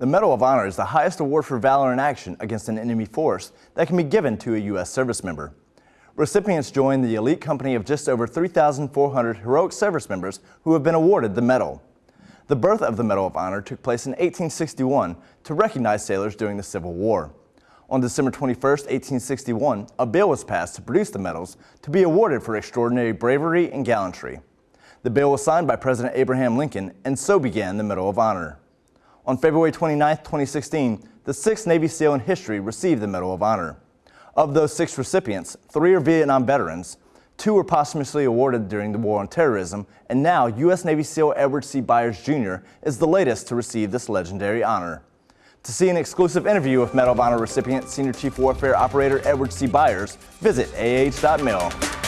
The Medal of Honor is the highest award for valor in action against an enemy force that can be given to a U.S. service member. Recipients join the elite company of just over 3,400 heroic service members who have been awarded the medal. The birth of the Medal of Honor took place in 1861 to recognize sailors during the Civil War. On December 21, 1861, a bill was passed to produce the medals to be awarded for extraordinary bravery and gallantry. The bill was signed by President Abraham Lincoln, and so began the Medal of Honor. On February 29, 2016, the sixth Navy SEAL in history received the Medal of Honor. Of those six recipients, three are Vietnam veterans, two were posthumously awarded during the War on Terrorism, and now U.S. Navy SEAL Edward C. Byers Jr. is the latest to receive this legendary honor. To see an exclusive interview with Medal of Honor recipient Senior Chief Warfare Operator Edward C. Byers, visit ah.mil.